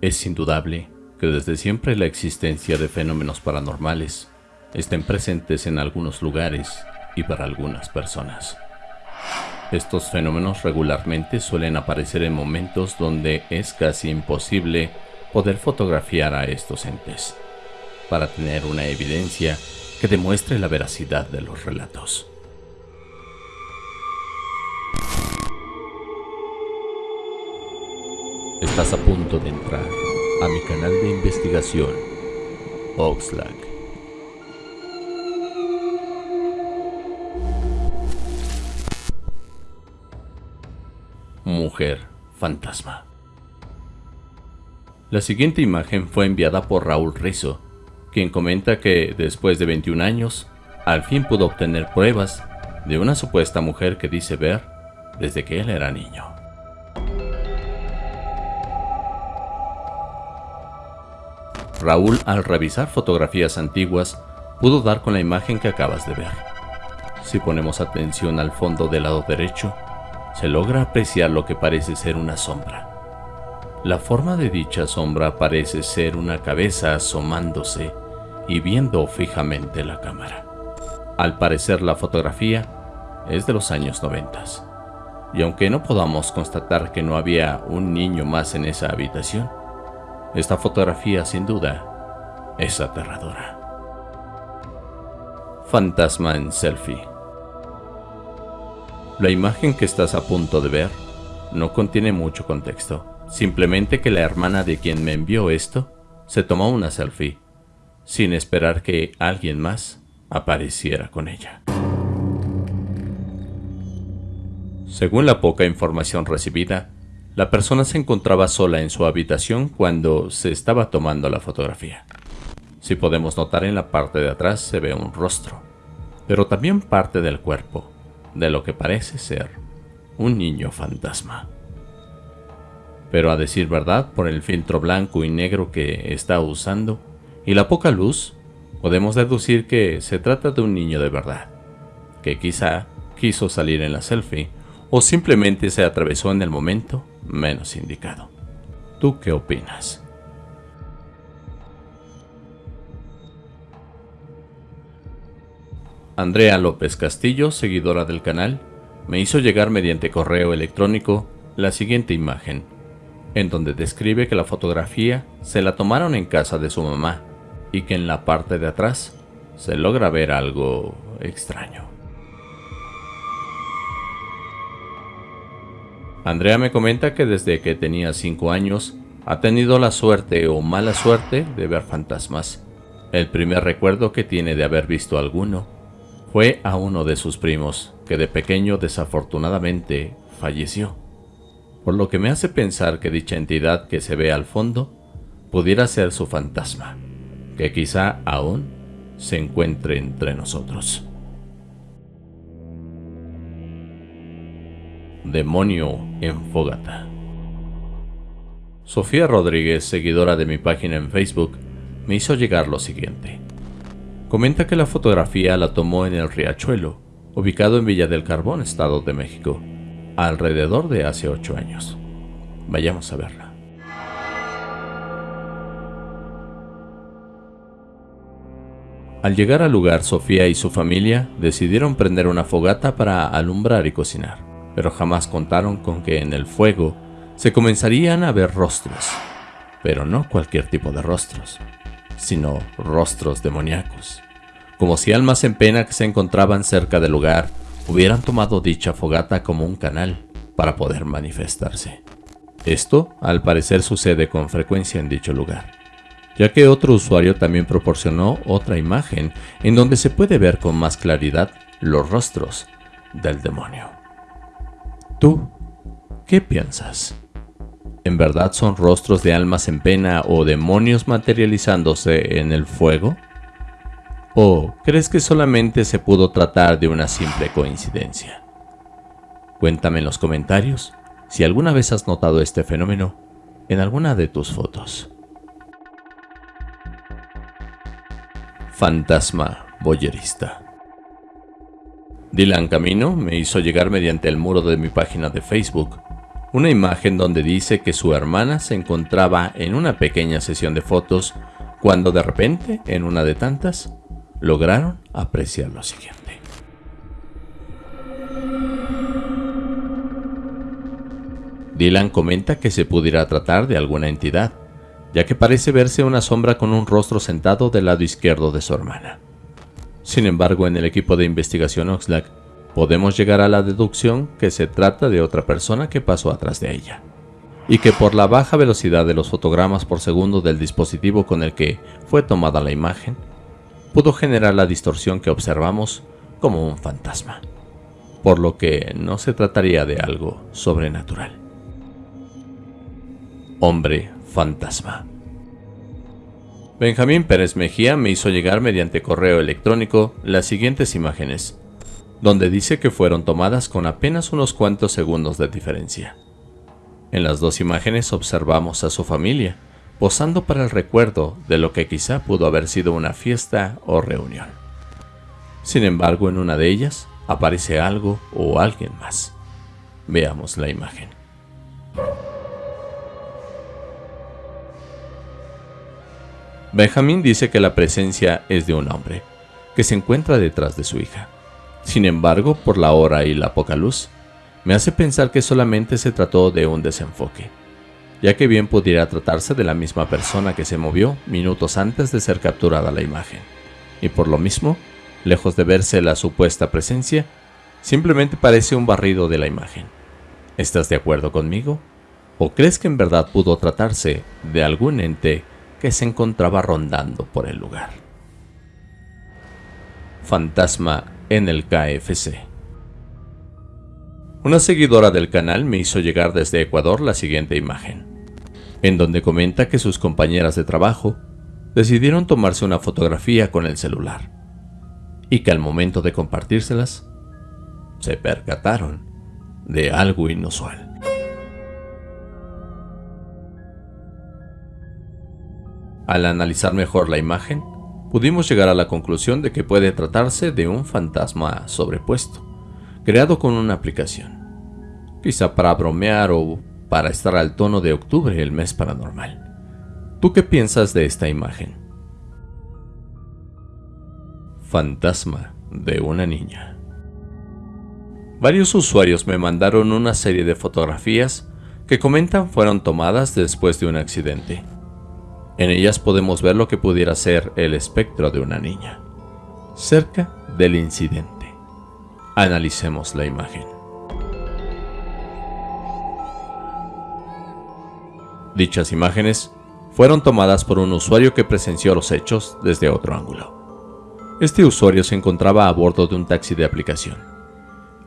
Es indudable que desde siempre la existencia de fenómenos paranormales estén presentes en algunos lugares y para algunas personas. Estos fenómenos regularmente suelen aparecer en momentos donde es casi imposible poder fotografiar a estos entes, para tener una evidencia que demuestre la veracidad de los relatos. Estás a punto de entrar a mi canal de investigación, Oxlack. Mujer fantasma. La siguiente imagen fue enviada por Raúl Rizzo, quien comenta que después de 21 años, al fin pudo obtener pruebas de una supuesta mujer que dice ver desde que él era niño. Raúl, al revisar fotografías antiguas, pudo dar con la imagen que acabas de ver. Si ponemos atención al fondo del lado derecho, se logra apreciar lo que parece ser una sombra. La forma de dicha sombra parece ser una cabeza asomándose y viendo fijamente la cámara. Al parecer la fotografía es de los años 90. Y aunque no podamos constatar que no había un niño más en esa habitación, esta fotografía sin duda es aterradora. Fantasma en selfie. La imagen que estás a punto de ver no contiene mucho contexto, simplemente que la hermana de quien me envió esto se tomó una selfie, sin esperar que alguien más apareciera con ella. Según la poca información recibida, la persona se encontraba sola en su habitación cuando se estaba tomando la fotografía. Si podemos notar en la parte de atrás se ve un rostro, pero también parte del cuerpo, de lo que parece ser un niño fantasma. Pero a decir verdad, por el filtro blanco y negro que está usando y la poca luz, podemos deducir que se trata de un niño de verdad, que quizá quiso salir en la selfie o simplemente se atravesó en el momento menos indicado. ¿Tú qué opinas? Andrea López Castillo, seguidora del canal, me hizo llegar mediante correo electrónico la siguiente imagen, en donde describe que la fotografía se la tomaron en casa de su mamá y que en la parte de atrás se logra ver algo extraño. Andrea me comenta que desde que tenía 5 años ha tenido la suerte o mala suerte de ver fantasmas. El primer recuerdo que tiene de haber visto alguno fue a uno de sus primos, que de pequeño desafortunadamente falleció. Por lo que me hace pensar que dicha entidad que se ve al fondo pudiera ser su fantasma, que quizá aún se encuentre entre nosotros. Demonio en Fogata. Sofía Rodríguez, seguidora de mi página en Facebook, me hizo llegar lo siguiente. Comenta que la fotografía la tomó en el Riachuelo, ubicado en Villa del Carbón, Estado de México, alrededor de hace 8 años. Vayamos a verla. Al llegar al lugar, Sofía y su familia decidieron prender una fogata para alumbrar y cocinar pero jamás contaron con que en el fuego se comenzarían a ver rostros, pero no cualquier tipo de rostros, sino rostros demoníacos, como si almas en pena que se encontraban cerca del lugar hubieran tomado dicha fogata como un canal para poder manifestarse. Esto, al parecer, sucede con frecuencia en dicho lugar, ya que otro usuario también proporcionó otra imagen en donde se puede ver con más claridad los rostros del demonio. ¿Tú qué piensas? ¿En verdad son rostros de almas en pena o demonios materializándose en el fuego? ¿O crees que solamente se pudo tratar de una simple coincidencia? Cuéntame en los comentarios si alguna vez has notado este fenómeno en alguna de tus fotos. Fantasma boyerista. Dylan Camino me hizo llegar mediante el muro de mi página de Facebook una imagen donde dice que su hermana se encontraba en una pequeña sesión de fotos cuando de repente, en una de tantas, lograron apreciar lo siguiente. Dylan comenta que se pudiera tratar de alguna entidad, ya que parece verse una sombra con un rostro sentado del lado izquierdo de su hermana. Sin embargo, en el equipo de investigación Oxlack, podemos llegar a la deducción que se trata de otra persona que pasó atrás de ella, y que por la baja velocidad de los fotogramas por segundo del dispositivo con el que fue tomada la imagen, pudo generar la distorsión que observamos como un fantasma, por lo que no se trataría de algo sobrenatural. Hombre fantasma. Benjamín Pérez Mejía me hizo llegar mediante correo electrónico las siguientes imágenes, donde dice que fueron tomadas con apenas unos cuantos segundos de diferencia. En las dos imágenes observamos a su familia, posando para el recuerdo de lo que quizá pudo haber sido una fiesta o reunión. Sin embargo, en una de ellas aparece algo o alguien más. Veamos la imagen. Benjamín dice que la presencia es de un hombre, que se encuentra detrás de su hija. Sin embargo, por la hora y la poca luz, me hace pensar que solamente se trató de un desenfoque, ya que bien pudiera tratarse de la misma persona que se movió minutos antes de ser capturada la imagen. Y por lo mismo, lejos de verse la supuesta presencia, simplemente parece un barrido de la imagen. ¿Estás de acuerdo conmigo? ¿O crees que en verdad pudo tratarse de algún ente que se encontraba rondando por el lugar. Fantasma en el KFC. Una seguidora del canal me hizo llegar desde Ecuador la siguiente imagen, en donde comenta que sus compañeras de trabajo decidieron tomarse una fotografía con el celular y que al momento de compartírselas se percataron de algo inusual. Al analizar mejor la imagen, pudimos llegar a la conclusión de que puede tratarse de un fantasma sobrepuesto, creado con una aplicación. Quizá para bromear o para estar al tono de octubre, el mes paranormal. ¿Tú qué piensas de esta imagen? Fantasma de una niña. Varios usuarios me mandaron una serie de fotografías que comentan fueron tomadas después de un accidente. En ellas podemos ver lo que pudiera ser el espectro de una niña, cerca del incidente. Analicemos la imagen. Dichas imágenes fueron tomadas por un usuario que presenció los hechos desde otro ángulo. Este usuario se encontraba a bordo de un taxi de aplicación.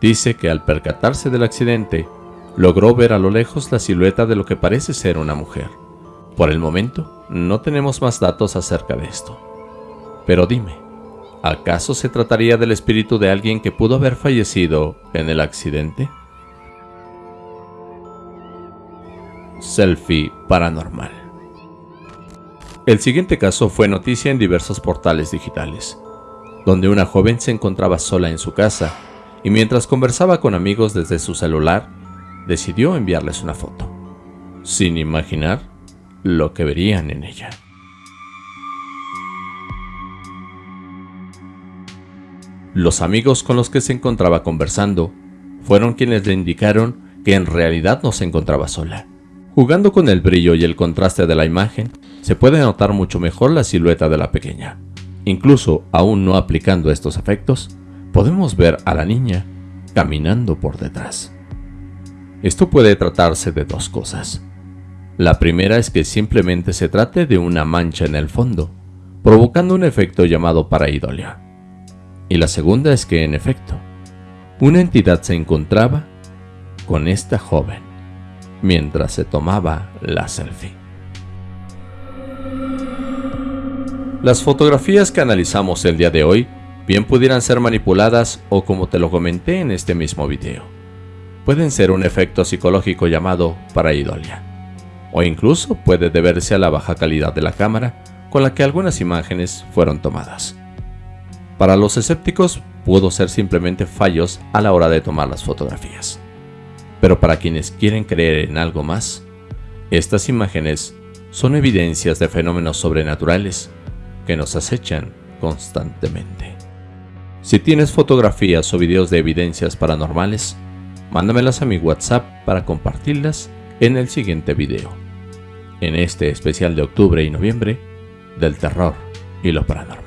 Dice que al percatarse del accidente, logró ver a lo lejos la silueta de lo que parece ser una mujer. Por el momento, no tenemos más datos acerca de esto. Pero dime, ¿acaso se trataría del espíritu de alguien que pudo haber fallecido en el accidente? Selfie paranormal. El siguiente caso fue noticia en diversos portales digitales, donde una joven se encontraba sola en su casa y mientras conversaba con amigos desde su celular, decidió enviarles una foto, sin imaginar lo que verían en ella. Los amigos con los que se encontraba conversando fueron quienes le indicaron que en realidad no se encontraba sola. Jugando con el brillo y el contraste de la imagen, se puede notar mucho mejor la silueta de la pequeña. Incluso aún no aplicando estos efectos, podemos ver a la niña caminando por detrás. Esto puede tratarse de dos cosas. La primera es que simplemente se trate de una mancha en el fondo, provocando un efecto llamado paraidolia. Y la segunda es que, en efecto, una entidad se encontraba con esta joven mientras se tomaba la selfie. Las fotografías que analizamos el día de hoy bien pudieran ser manipuladas o como te lo comenté en este mismo video, pueden ser un efecto psicológico llamado paraidolia o incluso puede deberse a la baja calidad de la cámara con la que algunas imágenes fueron tomadas. Para los escépticos pudo ser simplemente fallos a la hora de tomar las fotografías. Pero para quienes quieren creer en algo más, estas imágenes son evidencias de fenómenos sobrenaturales que nos acechan constantemente. Si tienes fotografías o videos de evidencias paranormales, mándamelas a mi WhatsApp para compartirlas en el siguiente video. En este especial de octubre y noviembre del terror y lo paranormal.